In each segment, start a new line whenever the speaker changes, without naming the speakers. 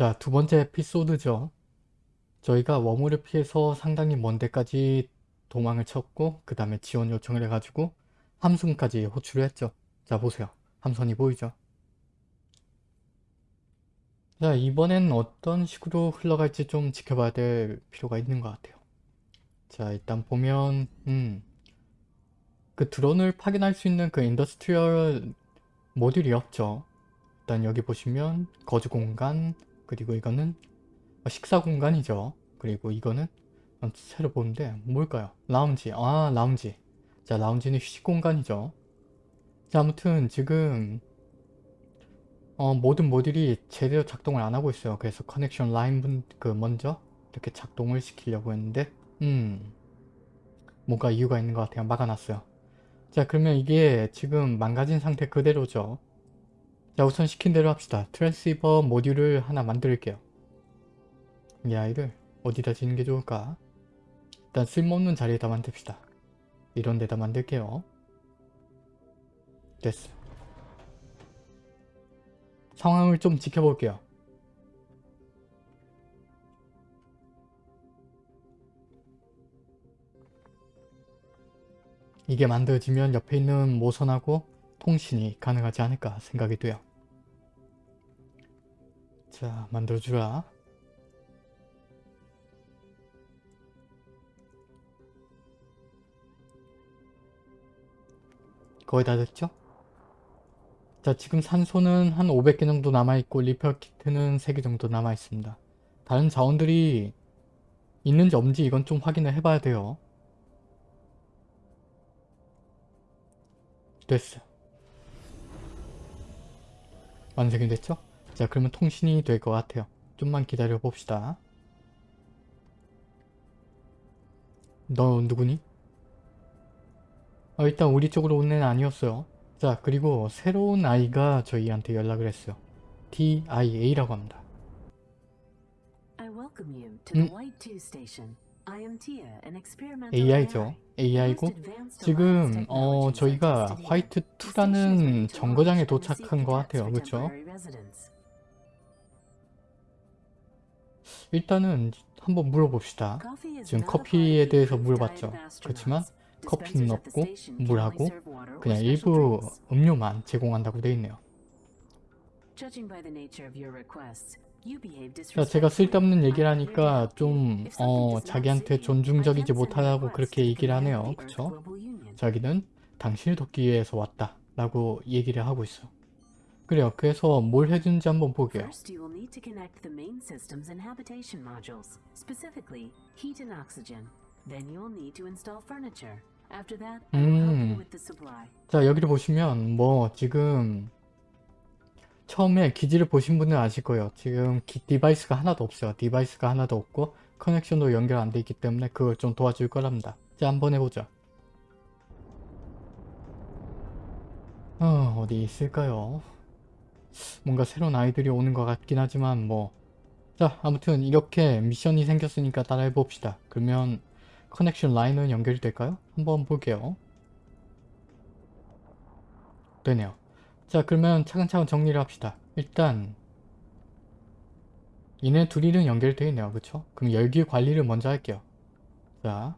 자, 두 번째 에피소드죠. 저희가 worm을 피해서 상당히 먼 데까지 도망을 쳤고 그 다음에 지원 요청을 해가지고 함선까지 호출을 했죠. 자, 보세요. 함선이 보이죠? 자, 이번엔 어떤 식으로 흘러갈지 좀 지켜봐야 될 필요가 있는 것 같아요. 자, 일단 보면 음, 그 드론을 파견할 수 있는 그 industrial 모듈이 없죠. 일단 여기 보시면 거주 공간 그리고 이거는 식사 공간이죠. 그리고 이거는 새로 보는데 뭘까요? 라운지. 아 라운지. 자 라운지는 휴식 공간이죠. 자 아무튼 지금 어, 모든 모듈이 제대로 작동을 안 하고 있어요. 그래서 커넥션 라인 분, 그 먼저 이렇게 작동을 시키려고 했는데 음 뭔가 이유가 있는 것 같아요. 막아놨어요. 자 그러면 이게 지금 망가진 상태 그대로죠. 자 우선 시킨 대로 합시다. 트랜시버 모듈을 하나 만들게요. 이 아이를 어디다 지는 게 좋을까? 일단 쓸모없는 자리에다 만듭시다. 이런 데다 만들게요. 됐어. 상황을 좀 지켜볼게요. 이게 만들어지면 옆에 있는 모선하고 통신이 가능하지 않을까 생각이 돼요. 자, 만들어주라. 거의 다 됐죠? 자, 지금 산소는 한 500개 정도 남아있고 리페어 키트는 3개 정도 남아있습니다. 다른 자원들이 있는지 없는지 이건 좀 확인을 해봐야 돼요. 됐어. 완성이 됐죠? 자 그러면 통신이 될 것 같아요. 좀만 기다려 봅시다. 너 누구니? 어, 일단 우리 쪽으로 온 애는 아니었어요. 자 그리고 새로운 아이가 저희한테 연락을 했어요. TIA라고 합니다. 음, AI죠. AI고 지금 어 저희가 화이트2라는 정거장에 도착한 것 같아요. 그렇죠? 일단은 한번 물어봅시다. 지금 커피에 대해서 물어봤죠. 그렇지만 커피는 없고 물하고 그냥 일부 음료만 제공한다고 되어 있네요. 자, 제가 쓸데없는 얘기를 하니까 좀 어, 자기한테 존중적이지 못하다고 그렇게 얘기를 하네요. 그쵸? 자기는 당신을 돕기 위해서 왔다 라고 얘기를 하고 있어. 그래요. 그래서 뭘 해준지 한번 보게요. 음. 자, 여기를 보시면 뭐 지금 처음에 기지를 보신 분은 아실 거예요. 지금 기, device가 하나도 없어요. device가 하나도 없고 connection도 연결 안 돼 있기 때문에 그걸 좀 도와줄 거랍니다. 자 한번 해보자. 어, 어디 있을까요? 뭔가 새로운 아이들이 오는 것 같긴 하지만 뭐 자 아무튼 이렇게 미션이 생겼으니까 따라해 봅시다. 그러면 커넥션 라인은 연결이 될까요? 한번 볼게요. 되네요. 자 그러면 차근차근 정리를 합시다. 일단 이네 둘이는 연결되어 있네요. 그쵸? 그럼 열기 관리를 먼저 할게요. 자,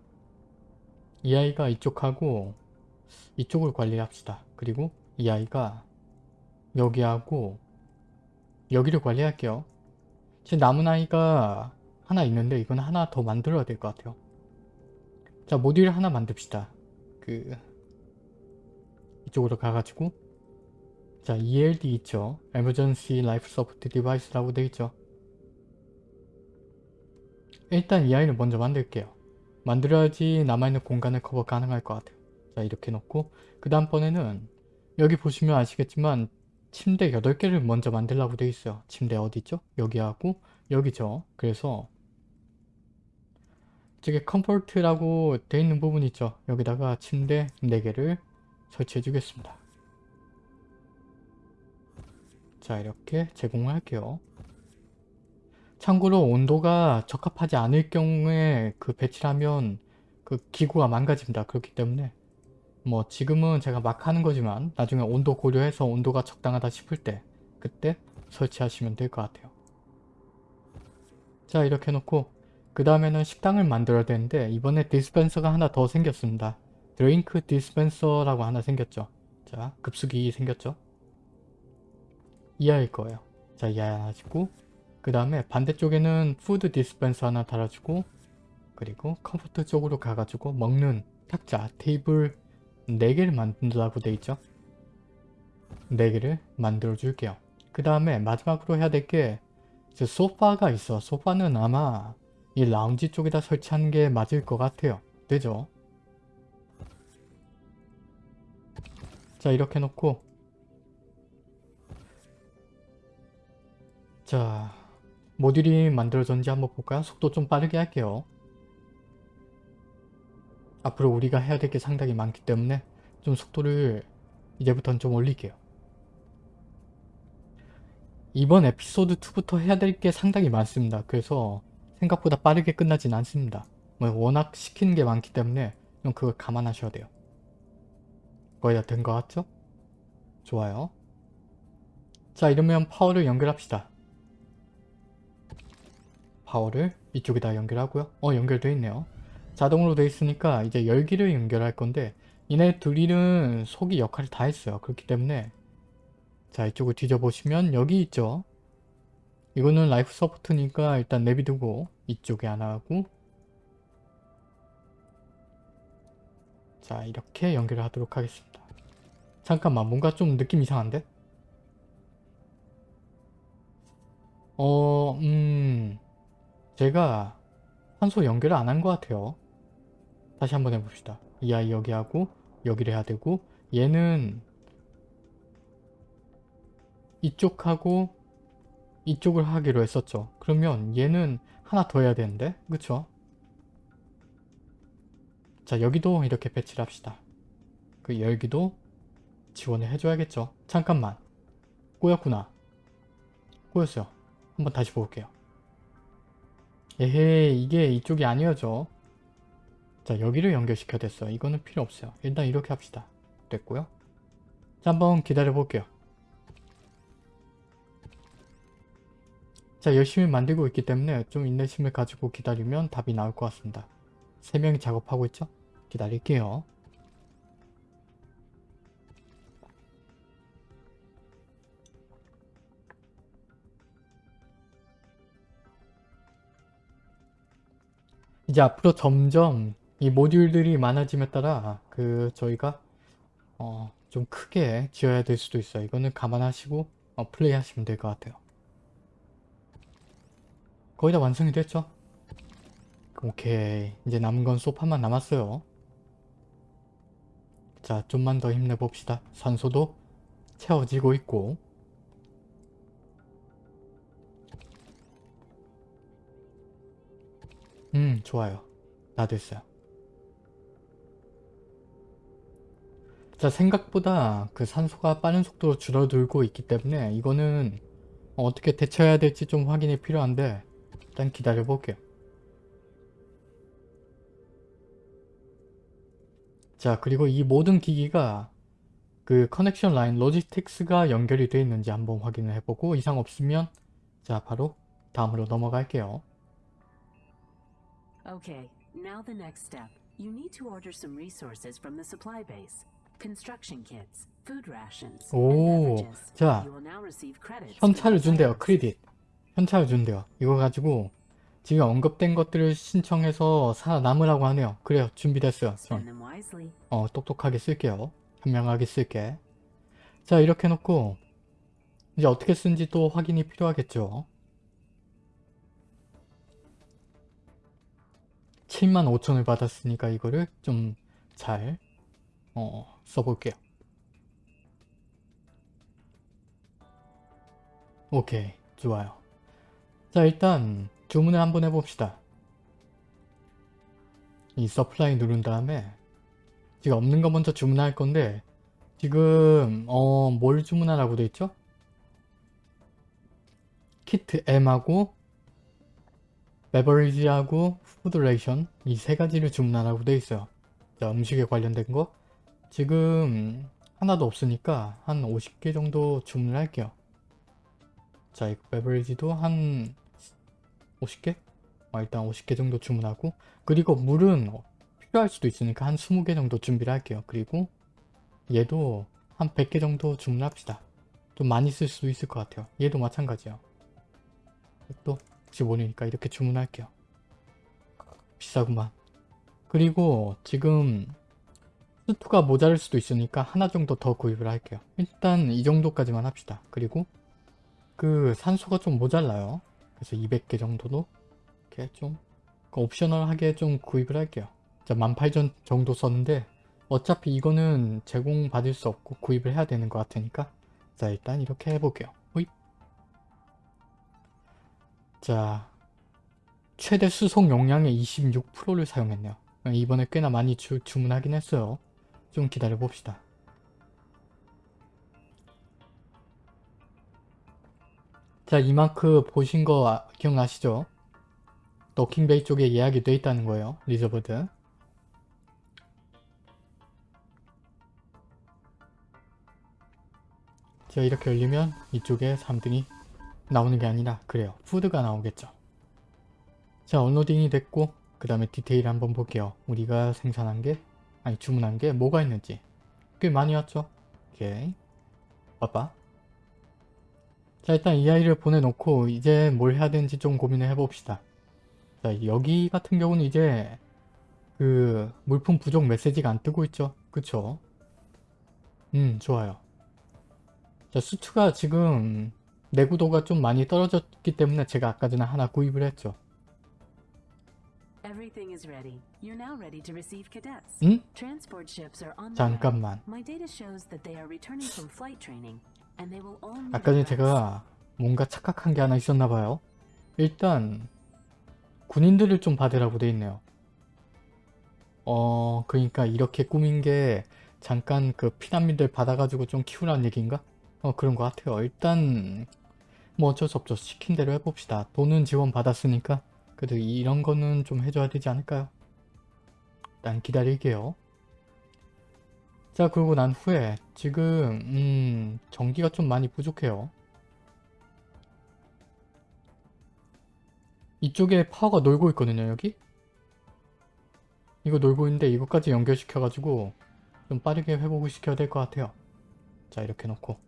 이 아이가 이쪽하고 이쪽을 관리합시다. 그리고 이 아이가 여기하고 여기를 관리할게요. 지금 남은 아이가 하나 있는데 이건 하나 더 만들어야 될 것 같아요. 자, 모듈 하나 만듭시다. 그 이쪽으로 가가지고 자 ELD 있죠. Emergency Life Support Device라고 되어 있죠. 일단 이 아이를 먼저 만들게요. 만들어야지 남아있는 공간을 커버 가능할 것 같아요. 자 이렇게 놓고 그 다음번에는 여기 보시면 아시겠지만 침대 8개를 먼저 만들라고 되어 있어요. 침대 어디 있죠? 여기하고 여기죠. 그래서 저기 comfort라고 되어 있는 부분 있죠. 여기다가 침대 4개를 설치해 주겠습니다. 자 이렇게 제공을 할게요. 참고로 온도가 적합하지 않을 경우에 그 배치를 하면 그 기구가 망가집니다. 그렇기 때문에 뭐 지금은 제가 막 하는 거지만 나중에 온도 고려해서 온도가 적당하다 싶을 때 그때 설치하시면 될 것 같아요. 자 이렇게 해놓고 그 다음에는 식당을 만들어야 되는데 이번에 dispenser가 하나 더 생겼습니다. drink dispenser라고 하나 생겼죠. 자 급수기 생겼죠. 이하일 거예요. 자 이하 하나 짓고 그 다음에 반대쪽에는 food dispenser 하나 달아주고 그리고 comfort 쪽으로 가가지고 먹는 탁자 테이블 4개를 만든다고 돼 있죠. 4개를 만들어 줄게요. 그 다음에 마지막으로 해야 될 게 소파가 있어. 소파는 아마 이 라운지 쪽에다 설치하는 게 맞을 것 같아요. 되죠? 자 이렇게 놓고 자 모듈이 만들어졌는지 한번 볼까요? 속도 좀 빠르게 할게요. 앞으로 우리가 해야 될 게 상당히 많기 때문에 좀 속도를 이제부터는 좀 올릴게요. 이번 에피소드 2부터 해야 될 게 상당히 많습니다. 그래서 생각보다 빠르게 끝나진 않습니다. 뭐 워낙 시키는 게 많기 때문에 좀 그걸 감안하셔야 돼요. 거의 다 된 것 같죠? 좋아요. 자 이러면 파워를 연결합시다. 파워를 이쪽에다 연결하고요. 어 연결되어 있네요. 자동으로 되어 있으니까 이제 열기를 연결할 건데 얘네 둘이는 속이 역할을 다 했어요. 그렇기 때문에 자 이쪽을 뒤져보시면 여기 있죠. 이거는 life support니까 일단 내비두고 이쪽에 하나 하고 자 이렇게 연결을 하도록 하겠습니다. 잠깐만 뭔가 좀 느낌 이상한데? 어... 음... 제가 환소 연결을 안 한 것 같아요. 다시 한번 해봅시다. 이 아이 여기 하고 여기를 해야 되고 얘는 이쪽하고 이쪽을 하기로 했었죠. 그러면 얘는 하나 더 해야 되는데 그쵸? 자 여기도 이렇게 배치를 합시다. 그 열기도 지원을 해줘야겠죠. 잠깐만 꼬였구나. 꼬였어요. 한번 다시 볼게요. 에헤 이게 이쪽이 아니어죠. 자 여기를 연결시켜야 됐어요. 이거는 필요 없어요. 일단 이렇게 합시다. 됐고요. 자 한번 기다려 볼게요. 자 열심히 만들고 있기 때문에 좀 인내심을 가지고 기다리면 답이 나올 것 같습니다. 3명이 작업하고 있죠? 기다릴게요. 이제 앞으로 점점 이 모듈들이 많아짐에 따라 그 저희가 어 좀 크게 지어야 될 수도 있어요. 이거는 감안하시고 어 플레이 하시면 될 것 같아요. 거의 다 완성이 됐죠? 오케이 이제 남은 건 소파만 남았어요. 자 좀만 더 힘내봅시다. 산소도 채워지고 있고 음 좋아요. 다 됐어요. 자 생각보다 그 산소가 빠른 속도로 줄어들고 있기 때문에 이거는 어떻게 대처해야 될지 좀 확인이 필요한데 일단 기다려 볼게요. 자 그리고 이 모든 기기가 그 커넥션 라인 로지스틱스가 연결이 되어 있는지 한번 확인을 해보고 이상 없으면 자 바로 다음으로 넘어갈게요.
Okay, now the next step. You need to order some resources from the supply base. Construction kits, food rations, and
오. 자, 현찰을 준대요. 크레딧. 현찰을 준대요. 이거 가지고 지금 언급된 것들을 신청해서 살아남으라고 하네요. 그래요. 준비됐어요. 전. 어, 똑똑하게 쓸게요. 현명하게 쓸게. 자, 이렇게 해놓고 이제 어떻게 쓴지 또 확인이 필요하겠죠. 7만 5천을 받았으니까 이거를 좀잘 어, 써볼게요. 오케이, 좋아요. 자, 일단 주문을 한번 해봅시다. 이 supply 누른 다음에 지금 없는 거 먼저 주문할 건데 지금 어 뭘 주문하라고 돼 있죠? 키트 M하고 베버리지하고 푸드 레이션 이 세 가지를 주문하라고 돼 있어요. 자 음식에 관련된 거 지금 하나도 없으니까 한 50개 정도 주문을 할게요. 자 이거 베버리지도 한 50개? 어, 일단 50개 정도 주문하고 그리고 물은 어, 필요할 수도 있으니까 한 20개 정도 준비를 할게요. 그리고 얘도 한 100개 정도 주문합시다. 좀 많이 쓸 수도 있을 것 같아요. 얘도 마찬가지요. 또 혹시 모르니까 이렇게 주문할게요. 비싸구만. 그리고 지금 스투가 모자랄 수도 있으니까 하나 정도 더 구입을 할게요. 일단 이 정도까지만 합시다. 그리고 그 산소가 좀 모자라요. 그래서 200개 정도도 이렇게 좀 옵셔널하게 좀 구입을 할게요. 자, 18,000 정도 썼는데 어차피 이거는 제공받을 수 없고 구입을 해야 되는 것 같으니까 자 일단 이렇게 해볼게요. 자 최대 수송 용량의 26%를 사용했네요. 이번에 꽤나 많이 주, 주문하긴 했어요. 좀 기다려 봅시다. 자 이만큼 보신 거 아- 기억나시죠? docking bay 쪽에 예약이 돼 있다는 거예요. Reserved. 자 이렇게 열리면 이쪽에 3등이 나오는 게 아니라 그래요. 푸드가 나오겠죠. 자 언로딩이 됐고 그 다음에 디테일 한번 볼게요. 우리가 생산한 게 아니 주문한 게 뭐가 있는지 꽤 많이 왔죠. 오케이 빠빠 자 일단 이 아이를 보내놓고 이제 뭘 해야 되는지 좀 고민을 해봅시다. 자 여기 같은 경우는 이제 그 물품 부족 메시지가 안 뜨고 있죠. 그쵸? 음 좋아요. 자 수트가 지금 내구도가 좀 많이 떨어졌기 때문에 제가 아까 전에 하나 구입을 했죠. 응? 잠깐만. 아까 전에. 제가 뭔가 착각한 게 하나 있었나 봐요. 일단 군인들을 좀 받으라고 돼 있네요. 어 그러니까 이렇게 꾸민 게 잠깐 그 피난민들 받아가지고 좀 키우라는 얘기인가? 어 그런 것 같아요. 일단 뭐 어쩔 수 없죠. 시킨 대로 해봅시다. 돈은 지원 받았으니까 그래도 이런 거는 좀 해줘야 되지 않을까요? 일단 기다릴게요. 자 그러고 난 후에 지금 음 전기가 좀 많이 부족해요. 이쪽에 파워가 놀고 있거든요 여기? 이거 놀고 있는데 이것까지 연결시켜가지고 좀 빠르게 회복을 시켜야 될 것 같아요. 자 이렇게 놓고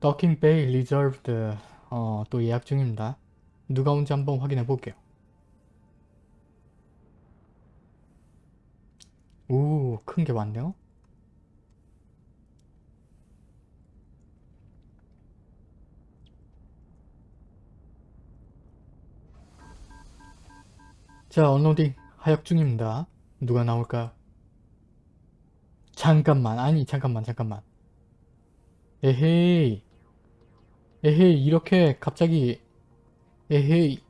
docking bay reserved 어, 또 예약 중입니다. 누가 온지 한번 확인해 볼게요. 오, 큰 게 많네요. 자, 언로딩 하역 중입니다. 누가 나올까요? 잠깐만, 아니, 잠깐만, 잠깐만. 에헤이. 에헤이, 이렇게 갑자기, 에헤이.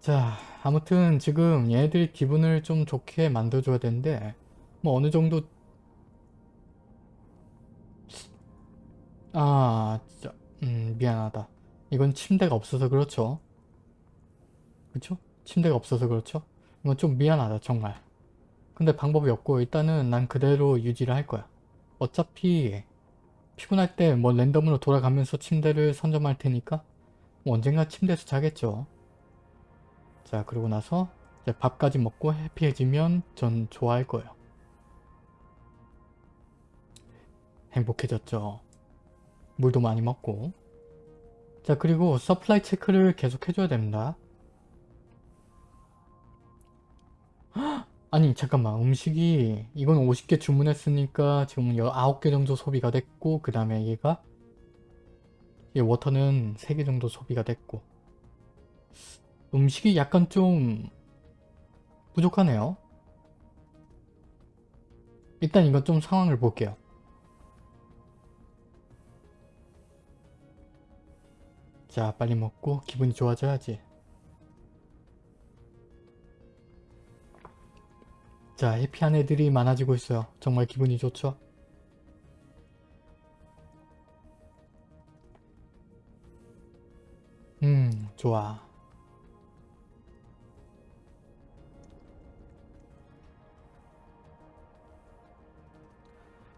자, 아무튼 지금 얘네들 기분을 좀 좋게 만들어줘야 되는데, 뭐 어느 정도, 아, 진짜, 음, 미안하다. 이건 침대가 없어서 그렇죠. 그쵸? 침대가 없어서 그렇죠? 이건 좀 미안하다, 정말. 근데 방법이 없고, 일단은 난 그대로 유지를 할 거야. 어차피, 피곤할 때 뭐 랜덤으로 돌아가면서 침대를 선점할 테니까, 뭐 언젠가 침대에서 자겠죠. 자 그러고 나서 밥까지 먹고 해피해지면 전 좋아할 거예요. 행복해졌죠. 물도 많이 먹고 자 그리고 supply 체크를 계속 해줘야 됩니다. 헉! 아니 잠깐만 음식이 이건 50개 주문했으니까 지금 9개 정도 소비가 됐고 그 다음에 얘가 이 water는 3개 정도 소비가 됐고 음식이 약간 좀 부족하네요. 일단 이건 좀 상황을 볼게요. 자 빨리 먹고 기분이 좋아져야지. 자 해피한 애들이 많아지고 있어요. 정말 기분이 좋죠? 음 좋아.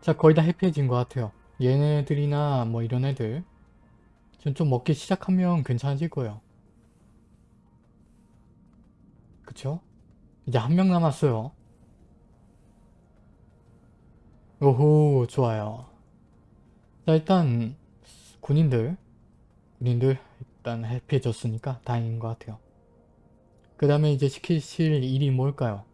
자 거의 다 해피해진 것 같아요. 얘네들이나 뭐 이런 애들 지금 좀 먹기 시작하면 괜찮아질 거예요. 그쵸? 이제 한 명 남았어요. 오호 좋아요. 자 일단 군인들 군인들 일단 해피해졌으니까 다행인 것 같아요. 그 다음에 이제 시키실 일이 뭘까요?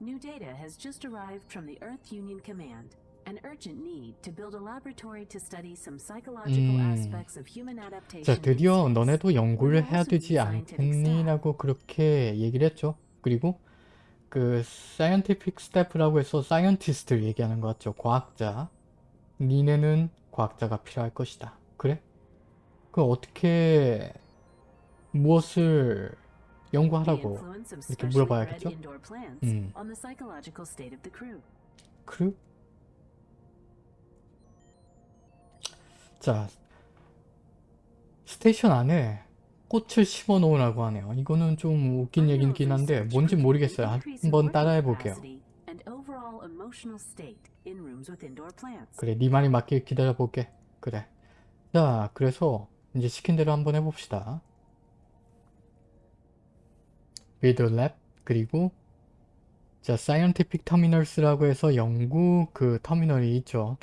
New data has just arrived from the Earth Union Command. An urgent need to build a laboratory to study some psychological
음.
aspects of human adaptation.
자 드디어. 너네도 연구를 해야 되지
need scientific
않겠니?
staff.
라고 그렇게 얘기를 했죠. 그리고 그 scientific staff라고 해서 scientist를 얘기하는 것 같죠. 과학자. 니네는 과학자가 필요할 것이다. 그래? 그 어떻게 무엇을 연구하라고 이렇게 물어봐야겠죠? 음. 크루? 자, station 안에 꽃을 심어 놓으라고 하네요. 이거는 좀 웃긴 얘기긴 한데 뭔지 모르겠어요. 한번 따라해 볼게요. 그래, 네 말이 맞길 기다려 볼게. 그래. 자, 그래서 이제 시킨 대로 한번 해봅시다. a lab 그리고 자, scientific terminals라고 해서 연구 그 터미널이 있죠.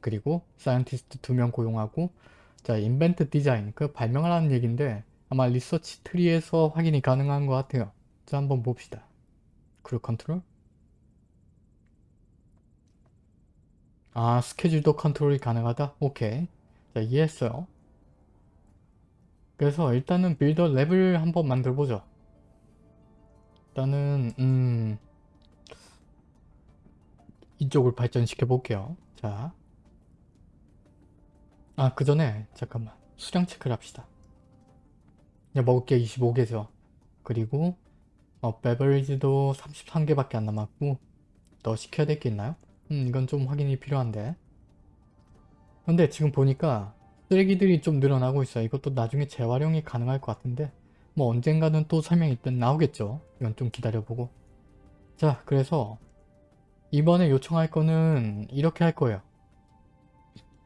그리고 scientist 두 명 고용하고 자, invent design 그 발명하라는 얘기인데 아마 research tree에서 확인이 가능한 것 같아요. 자, 한번 봅시다. crew control 아, 스케줄도 컨트롤이 가능하다? 오케이. 자, 이해했어요. 그래서 일단은 빌더 랩을 한번 만들어보죠. 일단은, 음, 이쪽을 발전시켜 볼게요. 자. 아, 그 전에, 잠깐만. 수량 체크를 합시다. 이제 먹을 게 25개죠. 그리고, 어, 베버리지도 33개밖에 안 남았고, 더 시켜야 될 게 있나요? 음, 이건 좀 확인이 필요한데. 근데 지금 보니까 쓰레기들이 좀 늘어나고 있어요. 이것도 나중에 재활용이 가능할 것 같은데 뭐 언젠가는 또 설명이 일단 나오겠죠. 이건 좀 기다려보고. 자, 그래서 이번에 요청할 거는 이렇게 할 거예요.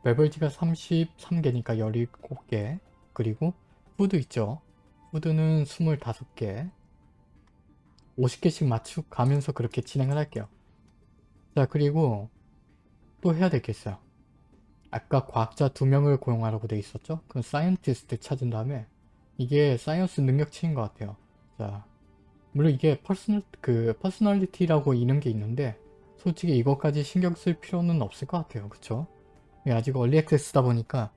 beverage가 33개니까 17개 그리고 food 있죠. food는 25개 50개씩 맞춰 가면서 그렇게 진행을 할게요. 자 그리고 또 해야 있어요. 아까 과학자 두 명을 고용하라고 돼 있었죠? 그 scientist 찾은 다음에 이게 science 능력치인 것 같아요. 자 물론 이게 personal 그 personality라고 이런 게 있는데 솔직히 이것까지 신경 쓸 필요는 없을 것 같아요. 그쵸? 아직 early access다 보니까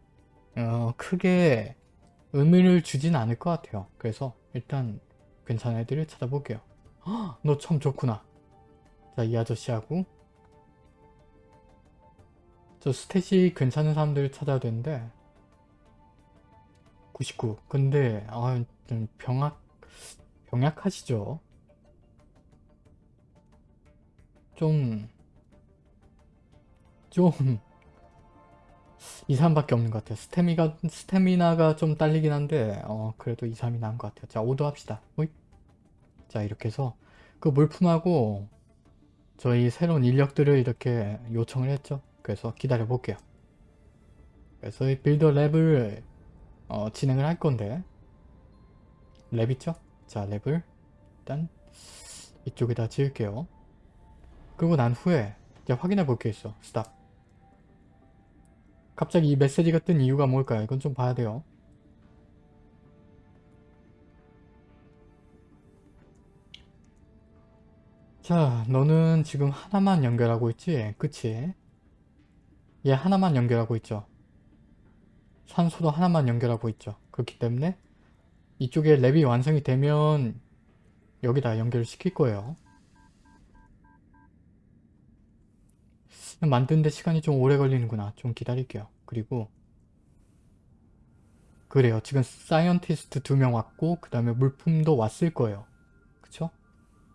어, 크게 의미를 주진 않을 것 같아요. 그래서 일단 괜찮은 애들을 찾아볼게요. 너 참 좋구나. 자, 이 아저씨하고 저 스탯이 괜찮은 사람들을 찾아야 되는데 99 근데 아, 좀 병약 병약하시죠 좀 좀 이 사람밖에 없는 것 같아요 스태미가, 스태미나가 좀 딸리긴 한데 어 그래도 이 사람이 나은 것 같아요 자 오더 합시다 호잇. 자 이렇게 해서 그 물품하고 저희 새로운 인력들을 이렇게 요청을 했죠 그래서 기다려 볼게요. 그래서 이 build a lab을 어, 진행을 할 건데 lab 있죠? 자 lab을 일단 이쪽에다 지을게요. 그리고 난 후에 이제 확인해 볼 게 있어. 스탑. 갑자기 이 메시지가 뜬 이유가 뭘까요? 이건 좀 봐야 돼요. 자, 너는 지금 하나만 연결하고 있지? 그치? 얘 하나만 연결하고 있죠. 산소도 하나만 연결하고 있죠. 그렇기 때문에 이쪽에 랩이 완성이 되면 여기다 연결을 시킬 거예요. 만드는데 시간이 좀 오래 걸리는구나. 좀 기다릴게요. 그리고 그래요. 지금 scientist 두 명 왔고 그 다음에 물품도 왔을 거예요. 그쵸?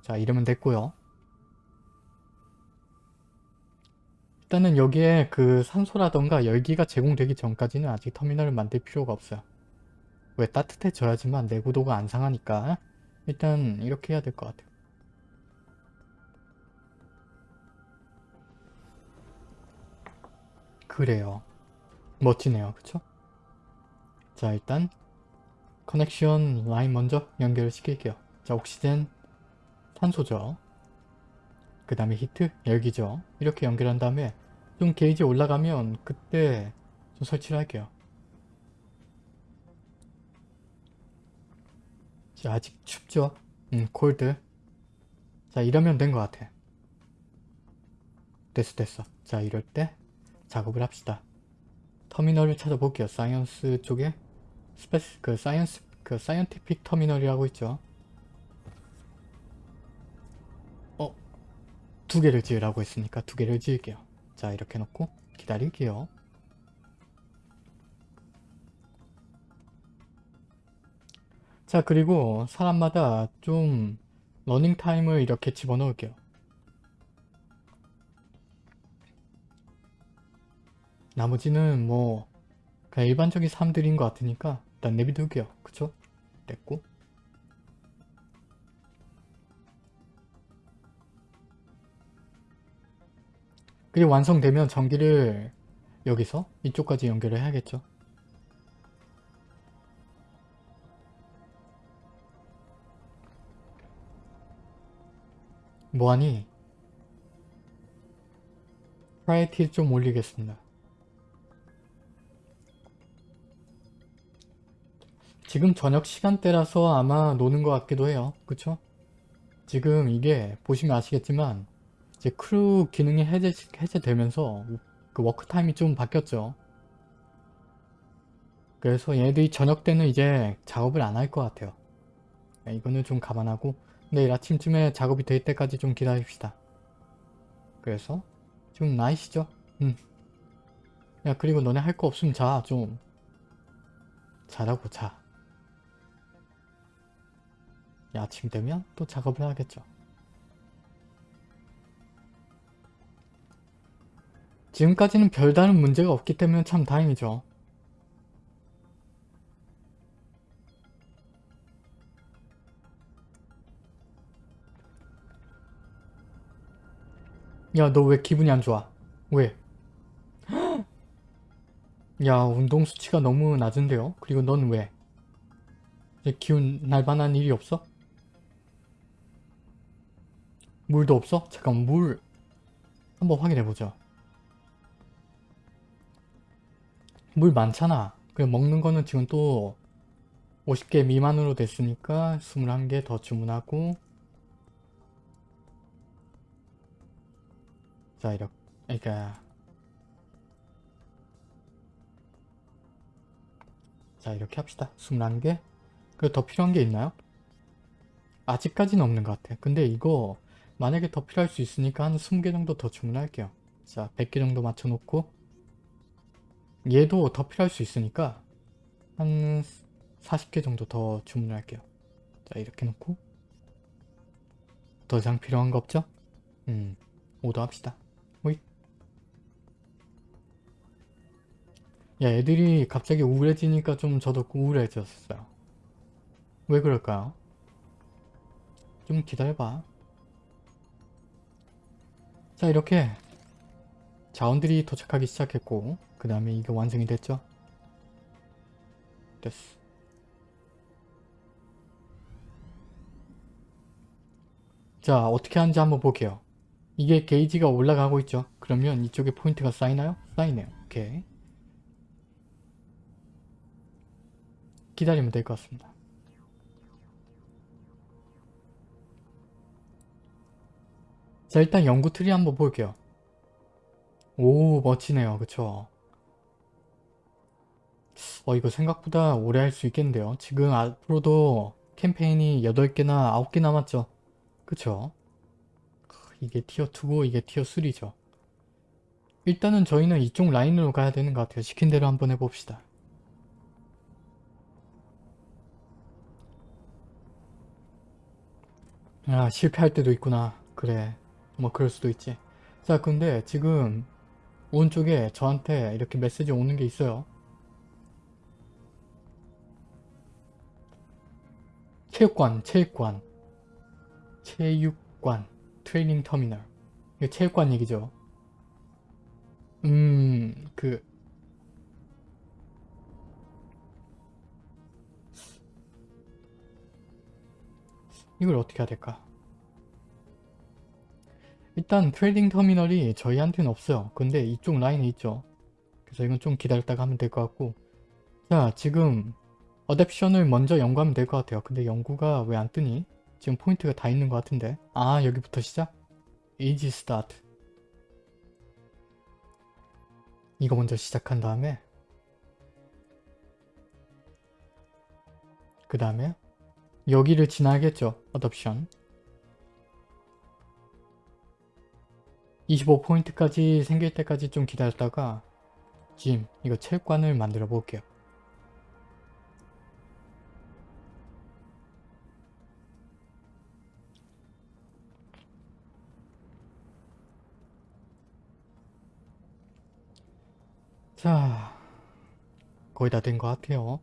자 이러면 됐고요. 일단은 여기에 그 산소라던가 열기가 제공되기 전까지는 아직 터미널을 만들 필요가 없어요. 왜 따뜻해져야지만 내구도가 안 상하니까 일단 이렇게 해야 될 것 같아요. 그래요. 멋지네요. 그쵸? 자 일단 connection line 먼저 연결을 시킬게요. 자 옥시젠 산소죠. 그 다음에 heat 열기죠. 이렇게 연결한 다음에 좀 게이지 올라가면 그때 좀 설치를 할게요. 자 아직 춥죠? 음 cold. 자 이러면 된 것 같아. 됐어 됐어. 자 이럴 때 작업을 합시다. 터미널을 찾아볼게요. science 쪽에 space 그 science 그 scientific terminal이라고 있죠. 어, 두 개를 지으라고 했으니까 두 개를 지을게요. 자, 이렇게 놓고 기다릴게요. 자, 그리고 사람마다 좀 러닝 타임을 이렇게 집어넣을게요. 나머지는 뭐 그냥 일반적인 사람들인 것 같으니까 일단 내비둘게요. 그쵸? 됐고 그리고 완성되면 전기를 여기서 이쪽까지 연결을 해야겠죠. 뭐하니? 프라이티 좀 올리겠습니다. 지금 저녁 시간대라서 아마 노는 것 같기도 해요. 그쵸? 지금 이게 보시면 아시겠지만 이제 크루 기능이 해제, 해제되면서 그 work time이 좀 바뀌었죠. 그래서 얘네들이 저녁 때는 이제 작업을 안 할 것 같아요. 네, 이거는 좀 감안하고 내일 아침쯤에 작업이 될 때까지 좀 기다립시다. 그래서 좀 나이시죠? 응. 야 그리고 너네 할 거 없으면 자 좀. 자라고 자. 야, 아침 되면 또 작업을 하겠죠. 지금까지는 별다른 문제가 없기 때문에 참 다행이죠. 야, 너 왜 기분이 안 좋아? 왜? 야, 운동 수치가 너무 낮은데요? 그리고 넌 왜? 기운 날만한 일이 없어? 물도 없어? 잠깐 물 한번 확인해보자. 물 많잖아. 그래 먹는 거는 지금 또 50개 미만으로 됐으니까 21개 더 주문하고 자 이렇게 그러니까 자 이렇게 합시다. 21개 그리고 더 필요한 게 있나요? 아직까지는 없는 것 같아. 근데 이거 만약에 더 필요할 수 있으니까 한 20개 정도 더 주문할게요. 자 100개 정도 맞춰놓고 얘도 더 필요할 수 있으니까 한 40개 정도 더 주문할게요. 자 이렇게 놓고 더 이상 필요한 거 없죠? 음 오더 합시다. 호잇 야 애들이 갑자기 우울해지니까 좀 저도 우울해졌어요. 왜 그럴까요? 좀 기다려봐. 자 이렇게 자원들이 도착하기 시작했고 그 다음에 이게 완성이 됐죠? 됐어. 자 어떻게 하는지 한번 볼게요. 이게 게이지가 올라가고 있죠? 그러면 이쪽에 포인트가 쌓이나요? 쌓이네요. 오케이. 기다리면 될 것 같습니다. 자 일단 연구 트리 한번 볼게요. 오 멋지네요. 그쵸? 어 이거 생각보다 오래 할 수 있겠는데요. 지금 앞으로도 캠페인이 8개나 9개 남았죠. 그쵸? 이게 tier 2고 이게 tier 3죠. 일단은 저희는 이쪽 라인으로 가야 되는 것 같아요. 시킨 대로 한번 해봅시다. 아 실패할 때도 있구나. 그래. 뭐 그럴 수도 있지. 자 근데 지금 오른쪽에 저한테 이렇게 메시지 오는 게 있어요. 체육관 체육관. 체육관 트레이닝 터미널 이게 체육관 얘기죠. 음그 이걸 어떻게 해야 될까? 일단 trading terminal이 저희한테는 없어요. 근데 이쪽 라인에 있죠. 그래서 이건 좀 기다렸다가 하면 될 것 같고 자 지금 adaption을 먼저 연구하면 될 것 같아요. 근데 연구가 왜 안 뜨니? 지금 포인트가 다 있는 것 같은데 아 여기부터 시작? easy start 이거 먼저 시작한 다음에 그 다음에 여기를 지나야겠죠. 어댑션 25포인트까지 생길 때까지 좀 기다렸다가 짐 이거 체육관을 만들어 볼게요. 자 거의 다 된 것 같아요.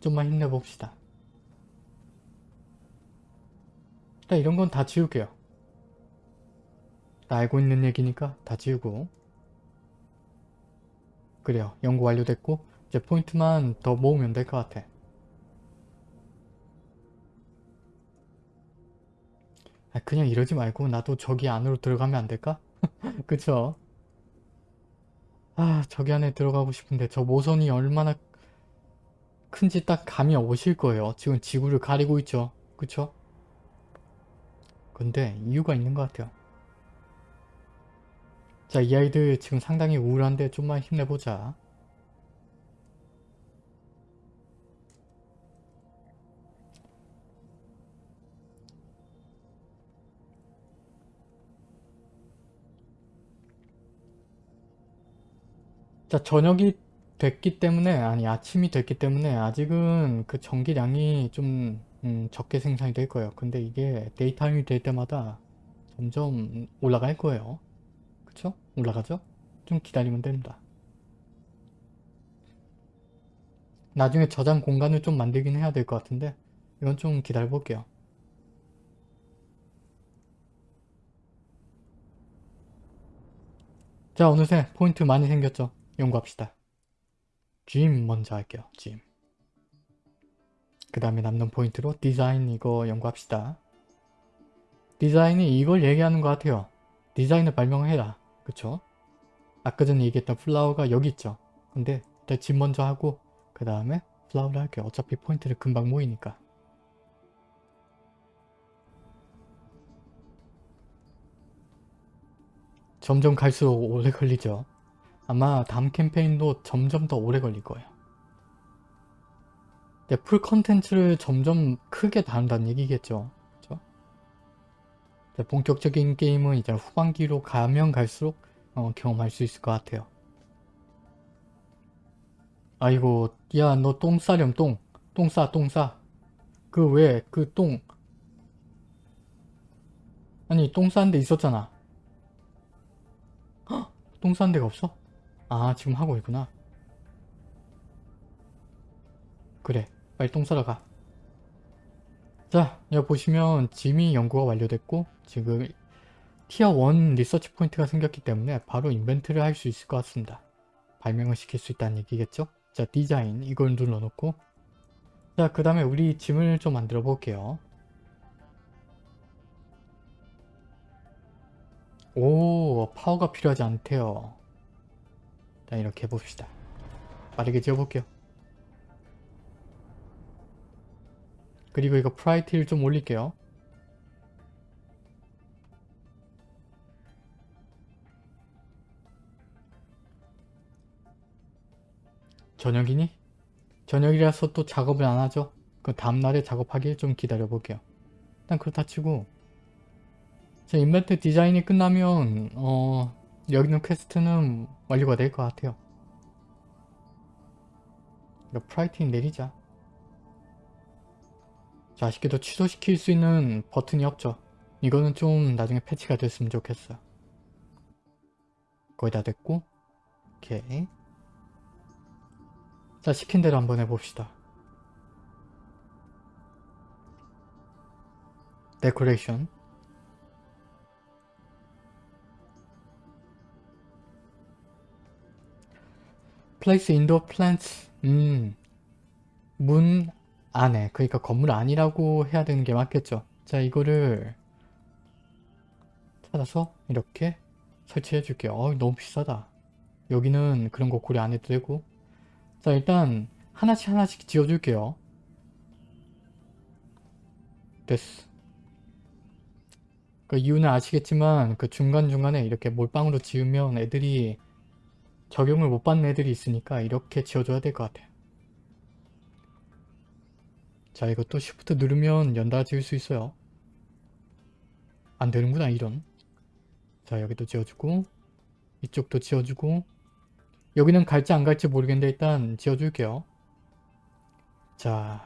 좀만 힘내봅시다. 일단 이런 건 다 지울게요. 다 알고 있는 얘기니까 다 지우고 그래요. 연구 완료됐고 이제 포인트만 더 모으면 될 것 같아. 아, 그냥 이러지 말고 나도 저기 안으로 들어가면 안 될까? 그쵸? 아 저기 안에 들어가고 싶은데 저 모선이 얼마나 큰지 딱 감이 오실 거예요. 지금 지구를 가리고 있죠. 그쵸? 근데 이유가 있는 것 같아요. 자, 이 아이들 지금 상당히 우울한데 좀만 힘내보자. 자, 저녁이 됐기 때문에, 아니, 아침이 됐기 때문에 아직은 그 전기량이 좀 음, 적게 생산이 될 거예요. 근데 이게 데이타임이 될 때마다 점점 올라갈 거예요. 그쵸? 올라가죠? 좀 기다리면 됩니다. 나중에 저장 공간을 좀 만들긴 해야 될 것 같은데 이건 좀 기다려 볼게요. 자 어느새 포인트 많이 생겼죠? 연구합시다. gym 먼저 할게요. gym. 그 다음에 남는 포인트로 디자인 이거 연구합시다. 디자인이 이걸 얘기하는 것 같아요. 디자인을 발명해라. 그쵸? 아까 전에 얘기했던 flower가 여기 있죠. 근데 일단 집 먼저 하고 그 다음에 flower를 할게요. 어차피 포인트를 금방 모이니까. 점점 갈수록 오래 걸리죠. 아마 다음 캠페인도 점점 더 오래 걸릴 거예요. 네, full 컨텐츠를 점점 크게 다룬다는 얘기겠죠. 본격적인 게임은 이제 후반기로 가면 갈수록 어, 경험할 수 있을 것 같아요. 아이고 야 너 똥 싸렴 똥. 똥 싸, 똥 싸. 그 왜 그 똥. 아니 똥 싸는 데 있었잖아. 헉? 똥 싸는 데가 없어? 아 지금 하고 있구나. 그래 빨리 똥 싸러 가. 자 여기 보시면 gym이 연구가 완료됐고 지금 tier 1 리서치 포인트가 생겼기 때문에 바로 invent를 할 수 있을 것 같습니다. 발명을 시킬 수 있다는 얘기겠죠? 자 디자인 이걸 눌러놓고 자 그 다음에 우리 gym을 좀 만들어 볼게요. 오 파워가 필요하지 않대요. 자 이렇게 해봅시다. 빠르게 지어볼게요. 그리고 이거 프라이티를 좀 올릴게요. 저녁이니? 저녁이라서 또 작업을 안 하죠? 그 다음날에 작업하길 좀 기다려 볼게요. 일단 그렇다 치고 제 invent 디자인이 끝나면 어 여기 있는 quest는 완료가 될 것 같아요. priority 내리자. 자, 아쉽게도 취소시킬 수 있는 버튼이 없죠. 이거는 좀 나중에 패치가 됐으면 좋겠어요. 거의 다 됐고 오케이 자 시킨 대로 한번 해봅시다. 데코레이션 place indoor plants 음, 문 안에 그러니까 건물 안이라고 해야 되는 게 맞겠죠. 자 이거를 찾아서 이렇게 설치해 줄게요. 어 너무 비싸다. 여기는 그런 거 고려 안 해도 되고 자 일단 하나씩 하나씩 지어 줄게요. 됐어. 그 이유는 아시겠지만 그 중간중간에 이렇게 몰빵으로 지으면 애들이 적용을 못 받는 애들이 있으니까 이렇게 지어줘야 될 것 같아요. 자 이것도 Shift 누르면 연달아 지을 수 있어요. 안 되는구나 이런. 자 여기도 지어주고 이쪽도 지어주고 여기는 갈지 안 갈지 모르겠는데 일단 지어줄게요. 자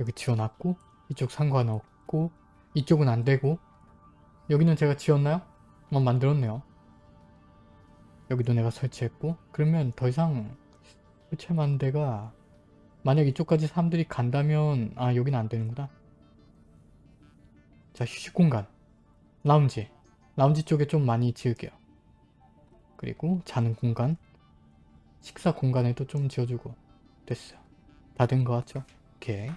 여기 지어놨고 이쪽 상관없고 이쪽은 안되고 여기는 제가 지었나요? 어 만들었네요. 여기도 내가 설치했고 그러면 더 이상 설치할 만한 데가 만약 이쪽까지 사람들이 간다면 아 여기는 안되는구나. 자 휴식 공간 라운지 라운지 쪽에 좀 많이 지을게요. 그리고 자는 공간 식사 공간에도 좀 지어주고 됐어요. 다 된 것 같죠? 오케이.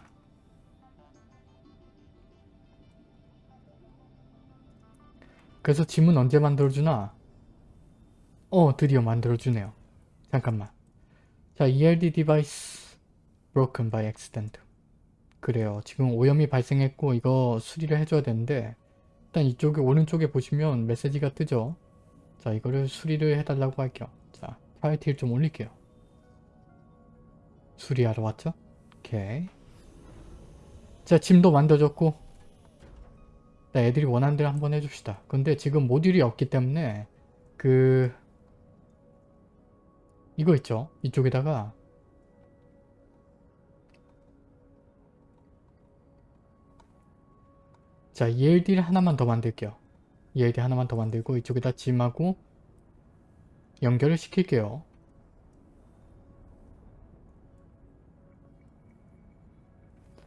그래서 짐은 언제 만들어주나? 어 드디어 만들어주네요. 잠깐만. 자 ELD device broken by accident. 그래요. 지금 오염이 발생했고 이거 수리를 해줘야 되는데 일단 이쪽에 오른쪽에 보시면 메시지가 뜨죠. 자 이거를 수리를 해달라고 할게요. 자 프라이티를 좀 올릴게요. 수리하러 왔죠? 오케이. 자 짐도 만들어졌고 자, 애들이 원하는 대로 한번 해줍시다. 근데 지금 모듈이 없기 때문에 그 이거 있죠? 이쪽에다가 자 ELD를 하나만 더 만들게요. ELD 하나만 더 만들고 이쪽에다 gym하고 연결을 시킬게요.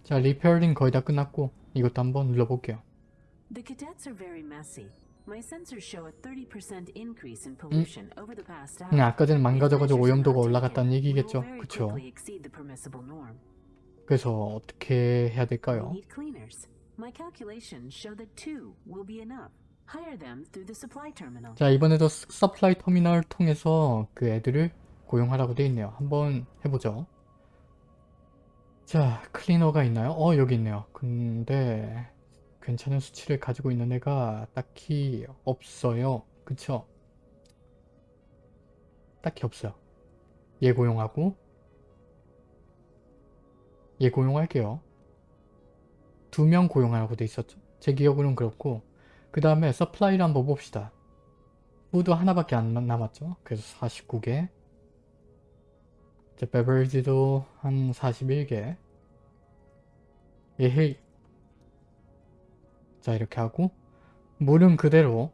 자 repairing 거의 다 끝났고 이것도 한번 눌러볼게요.
The cadets are very messy. My sensors show a 30% increase in pollution over the past hour.
음, 아까 전에 망가져가지고 오염도가 올라갔다는 얘기겠죠. 그쵸? 그래서 어떻게 해야 될까요?
My calculations show that two will be enough. Hire them through the supply terminal.
자 이번에도 스- supply terminal 통해서 그 애들을 고용하라고 돼 있네요. 한번 해보죠. 자 클리너가 있나요? 어 여기 있네요. 근데 괜찮은 수치를 가지고 있는 애가 딱히 없어요. 그쵸? 딱히 없어요. 얘 고용하고 얘 고용할게요. 두 명 고용하라고 돼 있었죠. 제 기억으로는 그렇고 그 다음에 supply를 한번 봅시다. food 하나밖에 안 남았죠. 그래서 49개. 이제 beverage도 한 41개. 예헤이. 자 이렇게 하고 물은 그대로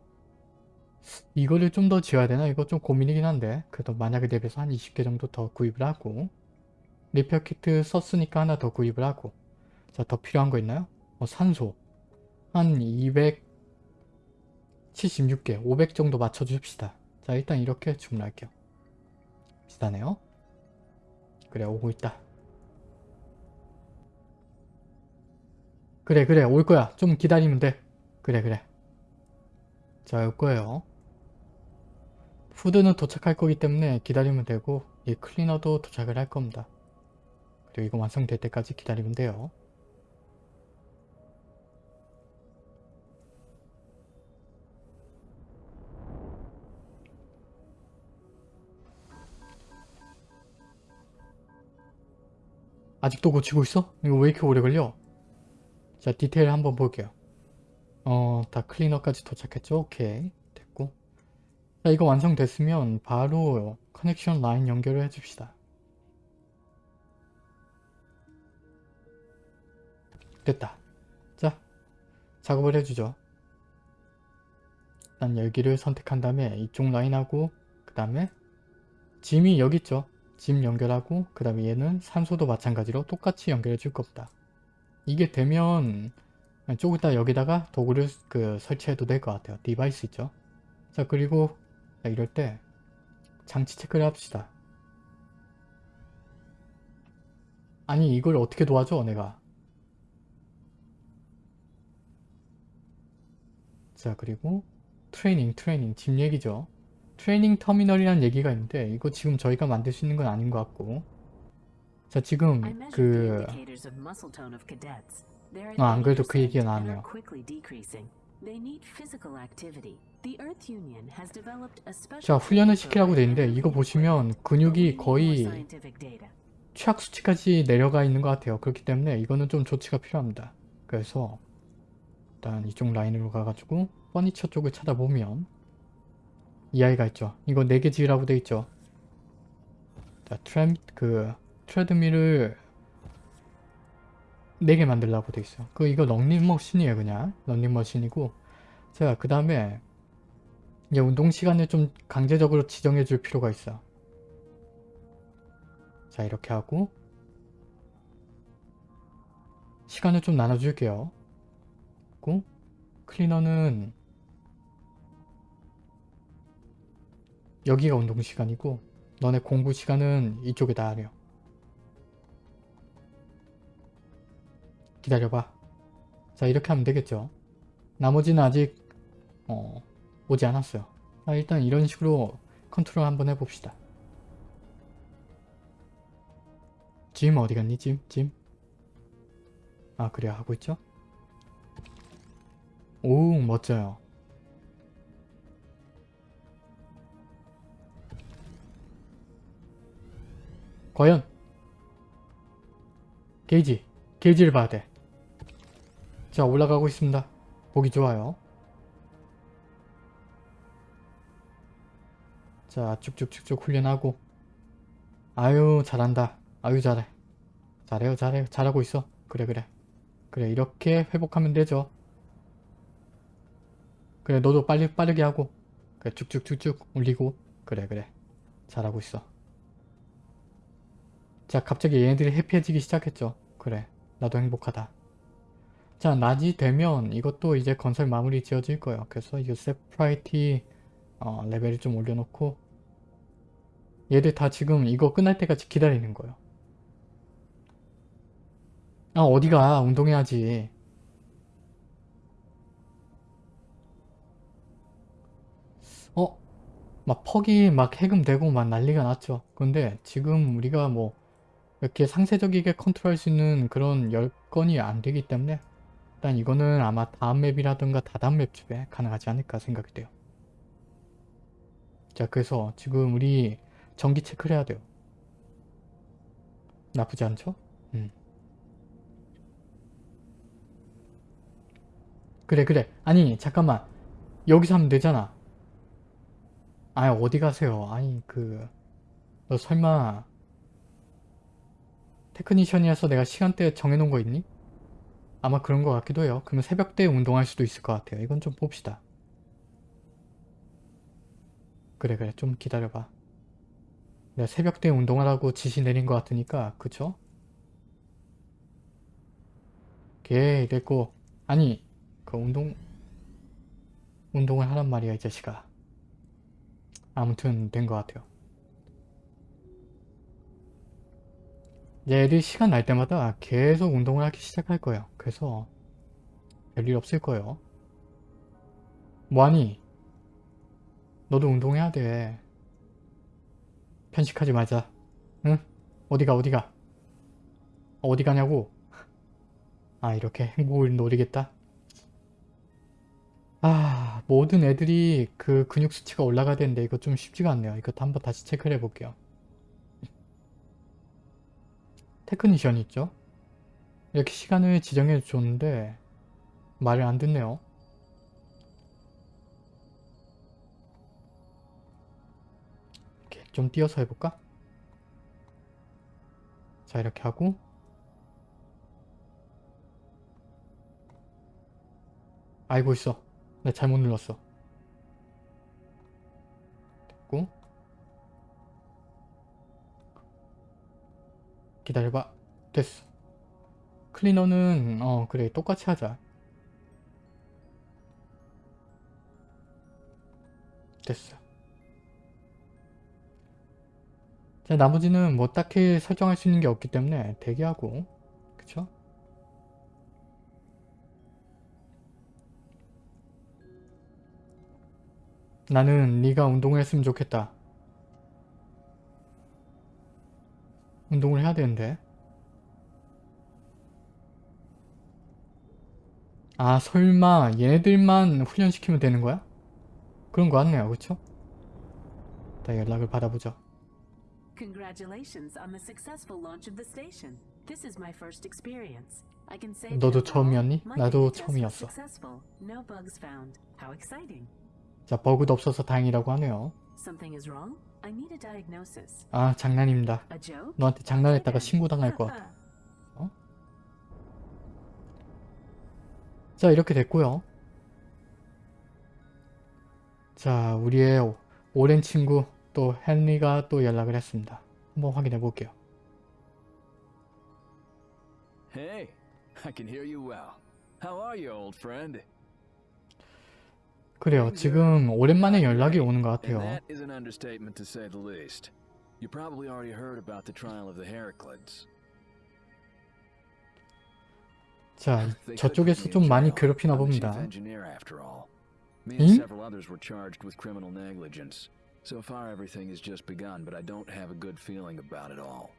이거를 좀 더 지어야 되나? 이거 좀 고민이긴 한데 그래도 만약에 대비해서 한 20개 정도 더 구입을 하고 리페어 키트 썼으니까 하나 더 구입을 하고 자 더 필요한 거 있나요? 어, 산소 한 200, 76개, 500 정도 맞춰줍시다. 자 일단 이렇게 주문할게요. 비싸네요. 그래 오고 있다. 그래 그래 올 거야. 좀 기다리면 돼. 그래 그래. 자 올 거예요. 푸드는 도착할 거기 때문에 기다리면 되고 이 클리너도 도착을 할 겁니다. 그리고 이거 완성될 때까지 기다리면 돼요. 아직도 고치고 있어? 이거 왜 이렇게 오래 걸려? 자 디테일 한번 볼게요. 어, 다 클리너까지 도착했죠? 오케이. 됐고. 자 이거 완성됐으면 바로 커넥션 라인 연결을 해줍시다. 됐다. 자 작업을 해주죠. 일단 열기를 선택한 다음에 이쪽 라인하고 그 다음에 gym이 여기 있죠. gym 연결하고 그 다음에 얘는 산소도 마찬가지로 똑같이 연결해 줄 겁니다. 이게 되면 조금 이따 여기다가 도구를 그 설치해도 될 것 같아요. device 있죠. 자 그리고 자, 이럴 때 장치 체크를 합시다. 아니 이걸 어떻게 도와줘 내가 자 그리고 트레이닝 트레이닝 집 얘기죠 트레이닝 터미널이라는 얘기가 있는데 이거 지금 저희가 만들 수 있는 건 아닌 것 같고 자 지금 그 아, 안 그래도
그80%
얘기가 나왔네요. 자 훈련을 시키라고 돼 있는데 이거 보시면 근육이 거의. 최악 수치까지 내려가 있는 것 같아요. 그렇기 때문에 이거는 좀 조치가 필요합니다. 그래서 일단 이쪽 라인으로 가가지고 퍼니처 쪽을 찾아보면 이 아이가 있죠. 이거 4개 지으라고 돼 있죠. 자, 트램, 그 트레드밀을 4개 만들라고 돼 있어요. 그 이거 런닝머신이에요 그냥. 런닝머신이고 자 그 다음에 이제 운동 시간을 좀 강제적으로 지정해 줄 필요가 있어요. 자 이렇게 하고 시간을 좀 나눠줄게요. 그리고 클리너는 여기가 운동 시간이고 너네 공부 시간은 이쪽에다 하려. 기다려봐. 자 이렇게 하면 되겠죠. 나머지는 아직 어, 오지 않았어요. 자, 일단 이런 식으로 컨트롤 한번 해봅시다. 짐 어디 갔니? 짐? 짐? 아 그래요 하고 있죠? 오 멋져요. 과연 게이지 게이지를 봐야 돼. 자 올라가고 있습니다. 보기 좋아요. 자 쭉쭉쭉쭉 훈련하고 아유 잘한다. 아유 잘해. 잘해요 잘해요 잘하고 있어. 그래 그래. 그래 이렇게 회복하면 되죠. 그래 너도 빨리 빠르게 하고 그래 쭉쭉쭉쭉 올리고 그래 그래 잘하고 있어. 자 갑자기 얘네들이 해피해지기 시작했죠. 그래 나도 행복하다. 자 낮이 되면 이것도 이제 건설 마무리 지어질 거예요. 그래서 이 세프라이티 어, 레벨을 좀 올려놓고 얘들 다 지금 이거 끝날 때까지 기다리는 거예요. 아 어디가 운동해야지. 어? 막 퍽이 막 해금되고 막 난리가 났죠. 근데 지금 우리가 뭐 이렇게 상세적이게 컨트롤 할 수 있는 그런 여건이 안 되기 때문에 일단 이거는 아마 다음 맵이라든가 다다음 맵쯤에 가능하지 않을까 생각이 돼요. 자 그래서 지금 우리 전기 체크를 해야 돼요. 나쁘지 않죠? 음. 그래 그래 아니 잠깐만 여기서 하면 되잖아. 아니 어디 가세요? 아니 그 너 설마 테크니션이어서 내가 시간대 정해놓은 거 있니? 아마 그런 것 같기도 해요. 그러면 새벽때 운동할 수도 있을 것 같아요. 이건 좀 봅시다. 그래 그래 좀 기다려봐. 내가 새벽때 운동하라고 지시 내린 것 같으니까 그쵸? 걔 이랬고 아니 그 운동 운동을 하란 말이야 이 자식아. 아무튼 된 것 같아요. 애들이 시간 날 때마다 계속 운동을 하기 시작할 거예요. 그래서 별일 없을 거예요. 뭐하니? 너도 운동해야 돼. 편식하지 말자. 응? 어디가 어디가? 어디 가냐고? 아 이렇게 행복을 노리겠다? 아 모든 애들이 그 근육 수치가 올라가야 되는데 이거 좀 쉽지가 않네요. 이것도 한번 다시 체크를 해볼게요. technician 있죠? 이렇게 시간을 지정해 줬는데 말을 안 듣네요. 이렇게 좀 띄어서 해볼까? 자 이렇게 하고 알고 있어. 나 잘못 눌렀어. 됐고 기다려봐. 됐어. 클리너는 어 그래 똑같이 하자. 됐어. 자, 나머지는 뭐 딱히 설정할 수 있는 게 없기 때문에 대기하고 그쵸? 나는 네가 운동을 했으면 좋겠다. 운동을 해야 되는데. 아 설마 얘네들만 훈련시키면 되는 거야? 그런 거 같네요. 그쵸? 자 연락을 받아보죠. 너도 처음이었니? 나도 처음이었어. 자 버그도 없어서 다행이라고 하네요. 아 장난입니다. 너한테 장난했다가. 신고당할 것 같아. 자 이렇게 됐고요. 자 우리의 오- 오랜 친구 또 헨리가 또 연락을 했습니다. 한번 확인해 볼게요.
Hey, I can hear you well. How are you, old friend?
그래요. 지금 오랜만에 연락이 오는 것 같아요.
that is an understatement to say the least. You probably already heard about the trial of the Heraclids.
자 저쪽에서 좀 많이. 괴롭히나 봅니다.
Me
응?
and several others were charged with criminal negligence. So far everything has just begun, but I don't have a good feeling about it all.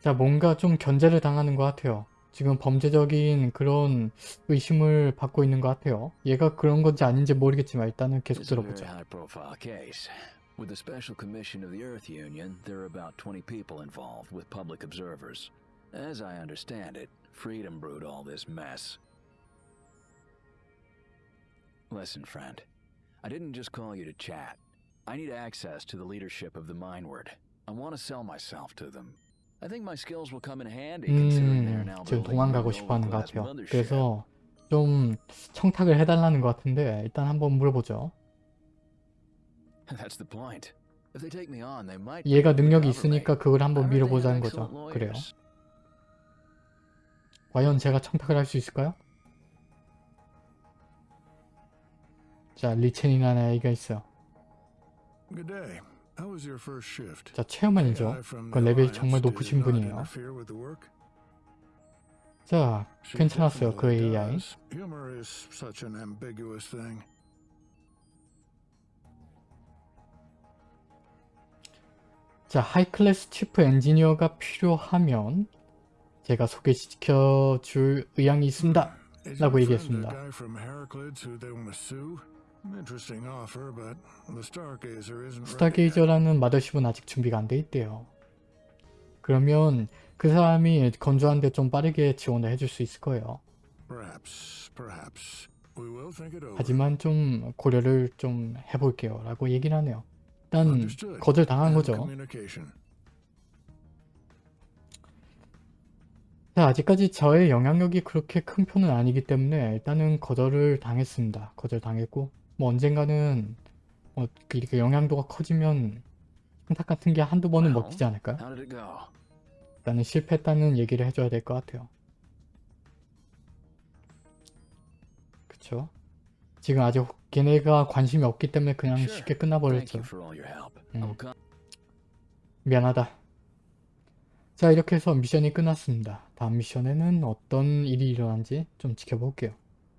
자 뭔가 좀 견제를 당하는 것 같아요. 지금 범죄적인 그런 의심을 받고 있는 것 같아요. 얘가 그런 건지 아닌지 모르겠지만 일단은 계속
It's a very
들어보죠.
high-profile case. With the Special Commission of the Earth Union, there are about 20 people involved, with public observers. As I understand it, Freedom brewed all this mess. Listen, friend. I didn't just call you to chat. I need access to the leadership of the Mindward. I want to sell myself to them. I think my skills will come in handy considering they're
음, 지금 도망가고 싶어 하는 것 같아요. 그래서 좀 청탁을 해달라는 것 같은데 일단 한번 물어보죠.
That's the point. If they take me on, they might
얘가
be able to
능력이. 있으니까 그걸 한번 밀어보자는 거죠. 그래요. 과연 제가 청탁을 할 수 있을까요? 자, 리첸이라는 아이가 있어요.
Good day. How was your first shift?
자,
from
그
the
레벨이 정말 높으신 분이에요. 자, 괜찮았어요. 그 AI. 자, 하이클래스 치프 엔지니어가 필요하면 제가 소개시켜 줄 의향이 있습니다. 라고 얘기했습니다. 스타게이저라는 마더십은 아직 준비가 안 돼 있대요. 그러면 그 사람이 건조한데 좀 빠르게 지원을 해줄 수 있을 거예요. 하지만 좀 고려를 좀 해볼게요. 라고 얘기를 하네요. 일단
Understood.
거절 당한
And
거죠. 자, 아직까지 저의 영향력이 그렇게 큰 편은 아니기 때문에 일단은 거절을 당했습니다. 거절 당했고 뭐 언젠가는 어, 그 이렇게 영향도가 커지면 한탁 같은 게 한두 번은 먹히지 않을까요? 일단은 실패했다는 얘기를 해줘야 될 것 같아요. 그쵸? 지금 아직 걔네가 관심이 없기 때문에 그냥. 쉽게 끝나버렸죠. 음. 미안하다. 자 이렇게 해서 미션이 끝났습니다. 다음 미션에는 어떤 일이 일어난지 좀 지켜볼게요.